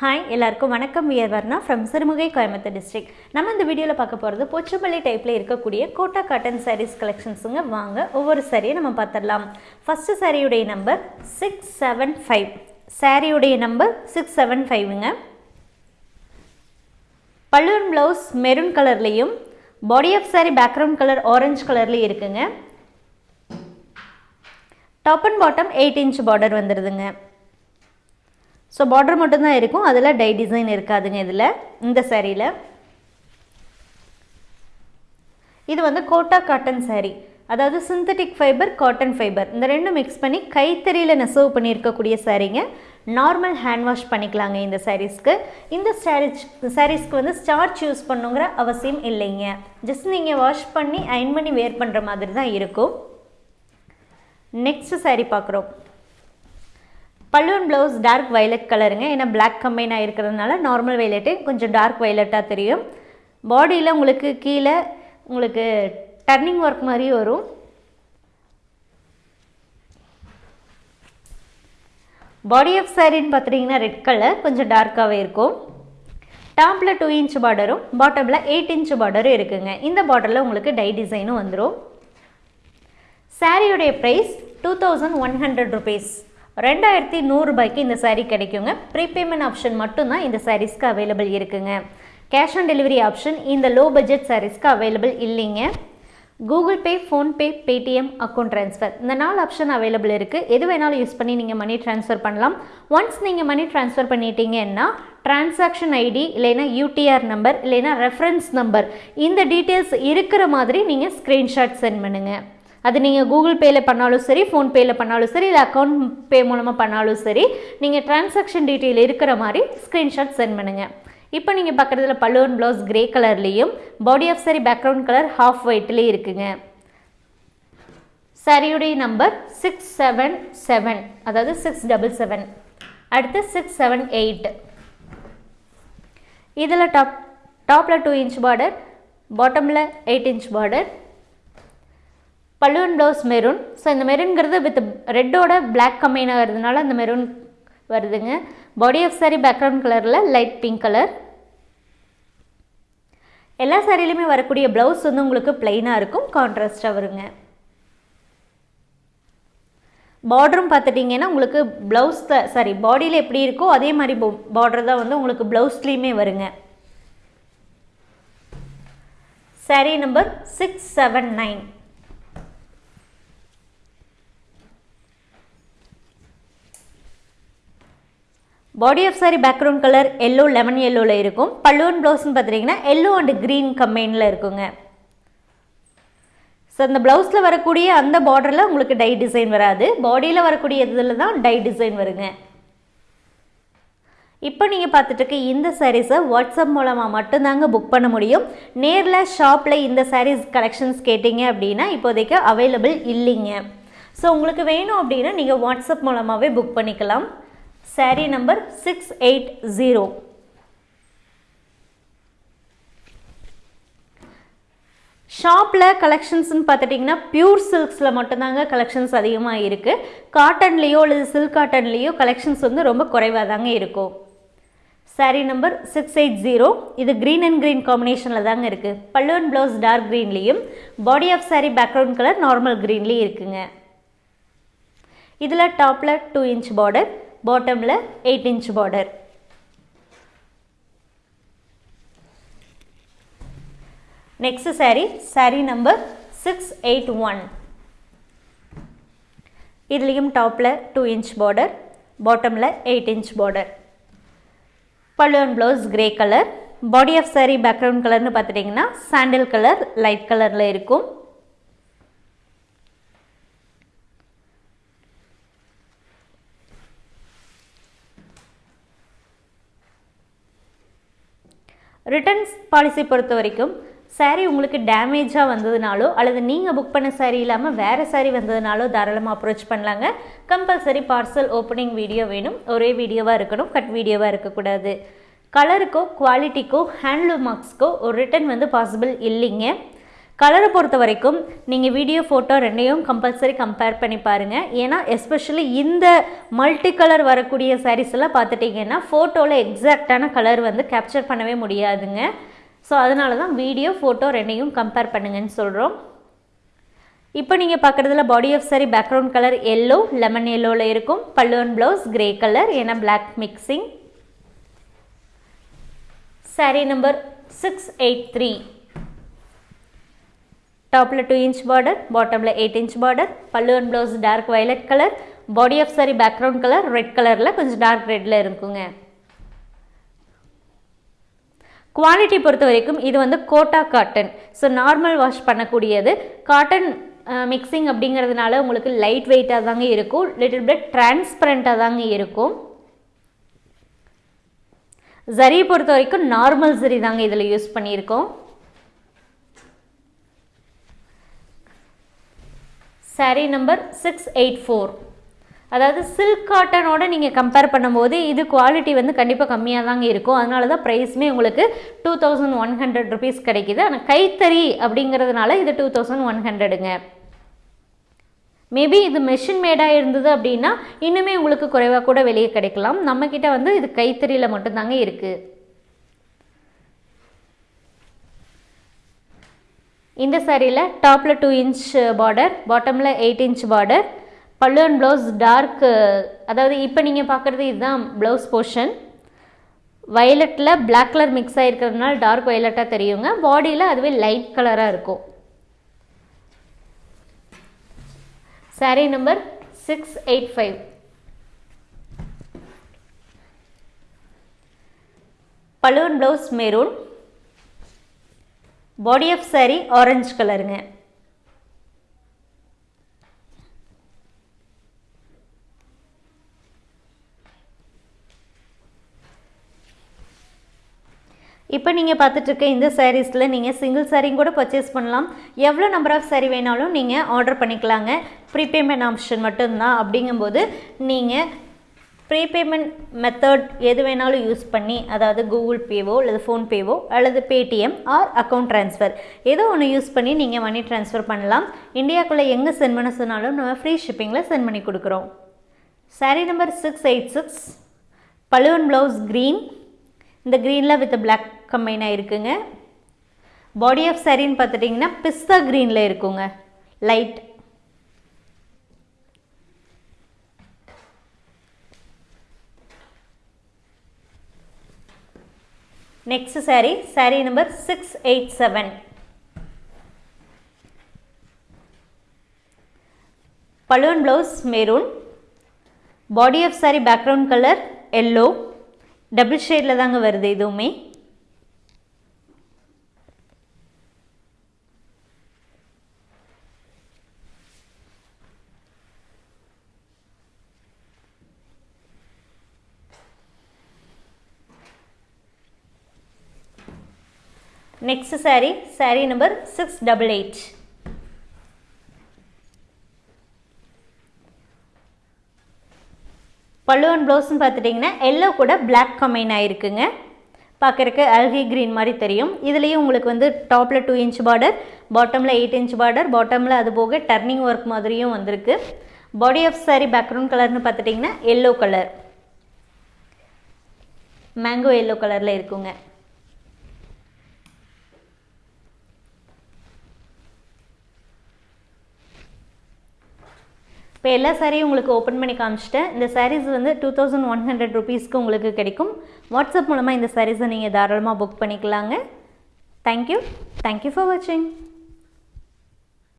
Hi எல்லாருக்கும் வணக்கம். We're Varna from Sirumugai Coimbatore district நம்ம இந்த வீடியோவில் பார்க்க போகிறது போச்சம்பள்ளி டைப்பில் இருக்கக்கூடிய கோட்டா காட்டன் சாரீஸ் கலெக்ஷன்ஸுங்க வாங்க ஒவ்வொரு சாரியை நம்ம பார்த்துடலாம். ஃபஸ்ட்டு சாரியுடைய நம்பர் சிக்ஸ் செவன் ஃபைவ் சாரியுடைய நம்பர் சிக்ஸ் செவன் ஃபைவுங்க பல்லூர் ப்ளவுஸ் மெரூன் கலர்லேயும் body of sari background colour orange கலர்லேயும் இருக்குங்க. Top and bottom eight inch border வந்துடுதுங்க so border மட்டும்தான் இருக்கும். அதில் டை டிசைன் இருக்காதுங்க இதில் இந்த சேரீயில். இது வந்து கோட்டா காட்டன் சேரீ அதாவது சிந்தட்டிக் ஃபைபர் காட்டன் ஃபைபர் இந்த ரெண்டும் மிக்ஸ் பண்ணி கைத்தறியில் நெசவு பண்ணியிருக்கக்கூடிய சாரீங்க நார்மல் ஹேண்ட் வாஷ் பண்ணிக்கலாங்க இந்த சாரீஸ்க்கு இந்த சாரீஸ் சாரீஸ்க்கு வந்து ஸ்டார்ச் யூஸ் பண்ணுங்கிற அவசியம் இல்லைங்க. ஜஸ்ட் நீங்கள் வாஷ் பண்ணி அயன் பண்ணி வேர் பண்ணுற மாதிரி தான் இருக்கும். நெக்ஸ்ட் சாரீ பார்க்குறோம். பல்லுவன் ப்ளவுஸ் டார்க் வைலட் கலருங்க ஏன்னா பிளாக் கம்பைன் ஆகிருக்கிறதுனால நார்மல் வைலட்டு கொஞ்சம் டார்க் வைலட்டாக தெரியும். பாடியில் உங்களுக்கு கீழே உங்களுக்கு டர்னிங் ஒர்க் மாதிரி வரும். பாடி ஆஃப் சாரின்னு பார்த்துட்டிங்கன்னா ரெட் கலர் கொஞ்சம் டார்க்காகவே இருக்கும். டாப்பில் டூ இன்ச் பார்டரும் பாட்டமில் எயிட் இன்ச் பார்டரும் இருக்குங்க. இந்த பார்டரில் உங்களுக்கு டை டிசைனும் வந்துடும் சாரியுடைய price two thousand one hundred rupees ரெண்டாயிரத்தி நூறுரூபாய்க்கு இந்த சாரீ கிடைக்குங்க. ப்ரீபேமெண்ட் ஆப்ஷன் மட்டும்தான் இந்த சாரீஸ்க்கு அவைலபிள் இருக்குங்க. கேஷ் ஆன் டெலிவரி ஆப்ஷன் இந்த லோ பட்ஜெட் சாரீஸ்க்கு அவைலபிள் இல்லைங்க. Google Pay PhonePe Paytm account transfer இந்த நாலு ஆப்ஷன் அவைலபிள் இருக்குது எது வேணாலும் யூஸ் பண்ணி நீங்கள் மணி ட்ரான்ஸ்ஃபர் பண்ணலாம். ஒன்ஸ் நீங்கள் மணி ட்ரான்ஸ்ஃபர் பண்ணிட்டீங்கன்னா டிரான்சாக்ஷன் ஐடி இல்லைன்னா யூடிஆர் நம்பர் இல்லைன்னா ரெஃபரன்ஸ் நம்பர் இந்த டீட்டெயில்ஸ் இருக்கிற மாதிரி நீங்கள் ஸ்க்ரீன்ஷாட் சென்ட் பண்ணுங்கள் அது நீங்கள் கூகுள் பேயில் பண்ணாலும் சரி ஃபோன்பேயில் பண்ணாலும் சரி இல்லை அக்கௌண்ட் பே மூலமாக பண்ணாலும் சரி நீங்கள் டிரான்சாக்ஷன் டீட்டெயில் இருக்கிற மாதிரி ஸ்க்ரீன்ஷாட் சென்ட் பண்ணுங்கள் இப்போ நீங்கள் பார்க்குறதுல பல்லுவன் ப்ளவுஸ் கிரே கலர்லேயும் body of sari background colour half ஒயிட்லேயும் இருக்குங்க. சாரியுடைய நம்பர் சிக்ஸ் செவன் செவன் அதாவது சிக்ஸ் டபுள் செவன் அடுத்து சிக்ஸ் செவன் எயிட் இதில் டாப் டாப்பில் டூ இன்ச் பார்டர் பாட்டமில் எயிட் இன்ச் பார்டர் பல்லுவன் ப்ளவுஸ் மெரூன் ஸோ இந்த மெரூன்கிறது வித் ரெட்டோட பிளாக் கம்பைனாகிறதுனால அந்த மெரூன் வருதுங்க. பாடி ஆஃப் சாரி பேக்ரவுண்ட் கலரில் லைட் பிங்க் கலர் எல்லா சாரிலையுமே வரக்கூடிய ப்ளவுஸ் வந்து உங்களுக்கு பிளெயினாக இருக்கும் கான்ட்ராஸ்டாக வருங்க. பார்டரும் பார்த்துட்டிங்கன்னா உங்களுக்கு ப்ளவுஸ் த சாரி பாடியில் எப்படி இருக்கோ அதே மாதிரி பார்டர் தான் வந்து உங்களுக்கு ப்ளவுஸ்லேயுமே வருங்க. Sari number six seven nine body of sari background colour yellow lemon எல்லோவில் இருக்கும். பல்லுவன் ப்ளவுஸ்னு பார்த்துட்டிங்கன்னா எல்லோ அண்ட் க்ரீன் கம்பைனில் இருக்குங்க. ஸோ அந்த ப்ளவுஸில் வரக்கூடிய அந்த பார்டரில் உங்களுக்கு டை டிசைன் வராது. பாடியில் வரக்கூடிய இதில் தான் டை டிசைன் வருங்க. இப்போ நீங்கள் பார்த்துட்டு இந்த சாரீஸை வாட்ஸ்அப் மூலமாக மட்டும்தாங்க புக் பண்ண முடியும். நேரில் ஷாப்பில் இந்த சாரீஸ் கலெக்ஷன்ஸ் கேட்டிங்க அப்படின்னா இப்போதைக்கு அவைலபிள் இல்லைங்க. ஸோ உங்களுக்கு வேணும் அப்படின்னா நீங்கள் வாட்ஸ்அப் மூலமாகவே புக் பண்ணிக்கலாம். Sari number six eight zero ஷாப்பில் கலெக்ஷன்ஸ்னு பார்த்துட்டிங்கன்னா பியூர் சில்க்ஸில் மட்டும்தாங்க கலெக்ஷன்ஸ் அதிகமாக இருக்குது காட்டன்லேயோ அல்லது சில்க் காட்டன்லேயோ கலெக்ஷன்ஸ் வந்து ரொம்ப குறைவாக தாங்க இருக்கும் sari number six eight zero இது க்ரீன் அண்ட் க்ரீன் காம்பினேஷனில் தாங்க இருக்குது பல்லுவன் blouse dark க்ரீன்லேயும் body of sari background colour normal க்ரீன்லேயும் இருக்குங்க. இதில் டாப்பில் டூ இன்ச் பார்டர் பாட்டமில் eight inch border next sari sari number six eight one இதுலேயும் டாப்பில் டூ இன்ச் பார்டர் பாட்டமில் எயிட் இன்ச் பார்டர் பல்லுவன் blouse grey colour body of sari background கலர்னு பார்த்துட்டிங்கன்னா சாண்டில் கலர் லைட் கலரில் இருக்கும். ரிட்டர்ன்ஸ் பாலிசி பொறுத்த வரைக்கும் சாரீ உங்களுக்கு டேமேஜாக வந்ததுனாலோ அல்லது நீங்கள் புக் பண்ண சாரீ இல்லாமல் வேறு சாரீ வந்ததுனாலோ தாராளமாக அப்ரோச் பண்ணலாங்க. கம்பல்சரி பார்சல் ஓப்பனிங் வீடியோ வேணும். ஒரே வீடியோவாக இருக்கணும் கட் வீடியோவாக இருக்கக்கூடாது. கலருக்கோ குவாலிட்டிக்கோ ஹேண்ட்லூம் மார்க்ஸ்க்கோ ஒரு ரிட்டன் வந்து பாசிபிள் இல்லைங்க. கலரை பொறுத்த வரைக்கும் நீங்கள் வீடியோ ஃபோட்டோ ரெண்டையும் கம்பல்சரி கம்பேர் பண்ணி பாருங்கள் ஏன்னா எஸ்பெஷலி இந்த மல்டி கலர் வரக்கூடிய சாரீஸ் எல்லாம் பார்த்துட்டிங்கன்னா ஃபோட்டோவில் எக்ஸாக்டான கலர் வந்து கேப்சர் பண்ணவே முடியாதுங்க. ஸோ அதனால தான் வீடியோ ஃபோட்டோ ரெண்டையும் கம்பேர் பண்ணுங்கன்னு சொல்கிறோம் இப்போ நீங்கள் பார்க்குறதுல body of sari background colour yellow lemon எல்லோவில் இருக்கும். பல்லுவன் ப்ளவுஸ் கிரே கலர் ஏன்னா black mixing saree number six eight three டாப்பில் டூ இன்ச் பார்டர் பாட்டமில் eight inch border and blouse dark violet colour body of sari background colour red கலரில் கொஞ்சம் dark ரெட்டில் இருக்குங்க. Quality பொறுத்த வரைக்கும் இது வந்து Kota cotton so normal wash பண்ணக்கூடியது. காட்டன் மிக்சிங் அப்படிங்கிறதுனால உங்களுக்கு லைட் வெயிட்டாக தாங்க இருக்கும். லிட்டில் பிட் டிரான்ஸ்பரண்ட்டாக தாங்க இருக்கும். ஜரியை பொறுத்த வரைக்கும் நார்மல் ஜரி தாங்க இதில் யூஸ் பண்ணியிருக்கோம். Sari number six eight four அதாவது சில்க் காட்டனோட நீங்கள் கம்பேர் பண்ணும்போது இது குவாலிட்டி வந்து கண்டிப்பாக கம்மியாக தாங்க இருக்கும். அதனால தான் ப்ரைஸுமே உங்களுக்கு two thousand one hundred rupees கிடைக்கிது. ஆனால் கைத்தறி அப்படிங்கிறதுனால இது டூ தௌசண்ட் ஒன் ஹண்ட்ரடுங்க மேபி இது மெஷின் மேடாக இருந்தது அப்படின்னா இன்னுமே உங்களுக்கு குறைவாக கூட வெளியே கிடைக்கலாம். நம்மக்கிட்ட வந்து இது கைத்தறியில் மட்டும்தாங்க இருக்குது இந்த சாரியில் டாப்பில் டூ இன்ச் பார்டர் பாட்டமில் eight inch border pallu and blouse dark அதாவது இப்போ நீங்கள் பார்க்குறது இதுதான் ப்ளவுஸ் போர்ஷன் வயலட்டில் பிளாக் கலர் மிக்ஸ் ஆகிருக்கிறதுனால டார்க் வயலட்டாக தெரியுங்க. பாடியில் அதுவே லைட் கலராக இருக்கும். Sari number six eight five balloon blouse maroon body of sari orange கலருங்க இப்போ நீங்கள் பார்த்துட்ருக்க இந்த சாரீஸில் நீங்கள் சிங்கிள் சாரீ கூட பர்ச்சேஸ் பண்ணலாம். எவ்வளோ நம்பர் ஆஃப் சாரீ வேணாலும் நீங்கள் ஆர்டர் பண்ணிக்கலாங்க. ப்ரீபேமெண்ட் ஆப்ஷன் மட்டும்தான். அப்படிங்கும்போது நீங்கள் ப்ரீபேமெண்ட் மெத்தட் எது வேணாலும் யூஸ் பண்ணி அதாவது கூகுள் பேவோ அல்லது ஃபோன்பேவோ அல்லது பேடிஎம் ஆர் அக்கௌண்ட் ட்ரான்ஸ்ஃபர். ஏதோ ஒன்று யூஸ் பண்ணி நீங்கள் மணி ட்ரான்ஸ்ஃபர் பண்ணலாம். இந்தியாக்குள்ளே எங்கே சென்ட் பண்ண சொன்னாலும் நம்ம ஃப்ரீ ஷிப்பிங்கில் சென்ட் பண்ணி கொடுக்குறோம். Sari number six eight six பழுவன் blouse green இந்த க்ரீனில் வித் பிளாக் கம்பைனாக ஆகிருக்குங்க பாடி ஆஃப் சாரின்னு பார்த்துட்டிங்கன்னா பிஸ்தா க்ரீனில் இருக்குங்க. Light next sari sari number six eight seven balloon blouse maroon body of sari background colour yellow double ஷேடில் தாங்க வருது இதுவுமே next sari sari number six double eight pallu and ப்ளவுஸ்ன்னு பார்த்துட்டிங்கன்னா எல்லோ கூட பிளாக் கம்பைன் ஆகிருக்குங்க பார்க்குறக்கு அல்கி க்ரீன் மாதிரி தெரியும். இதுலேயும் உங்களுக்கு வந்து டாப்பில் டூ இன்ச் பார்டர் பாட்டமில் எயிட் இன்ச் பார்டர் பாட்டமில் அது போக டர்னிங் ஒர்க் மாதிரியும் வந்திருக்கு. பாடி ஆஃப் சாரீ பேக்ரவுண்ட் கலர்னு பார்த்துட்டிங்கன்னா எல்லோ கலர் மேங்கோ எல்லோ கலரில் இருக்குங்க. இப்போ எல்லா சாரியும் உங்களுக்கு ஓப்பன் பண்ணி காமிச்சிட்டேன். இந்த சாரீஸ் வந்து டூ தௌசண்ட் ஒன் ஹண்ட்ரட் ருபீஸ்க்கு உங்களுக்கு கிடைக்கும். வாட்ஸ்அப் மூலமாக இந்த சாரீஸை நீங்கள் தாராளமாக புக் பண்ணிக்கலாங்க. தேங்க்யூ தேங்க்யூ ஃபார் வாட்சிங்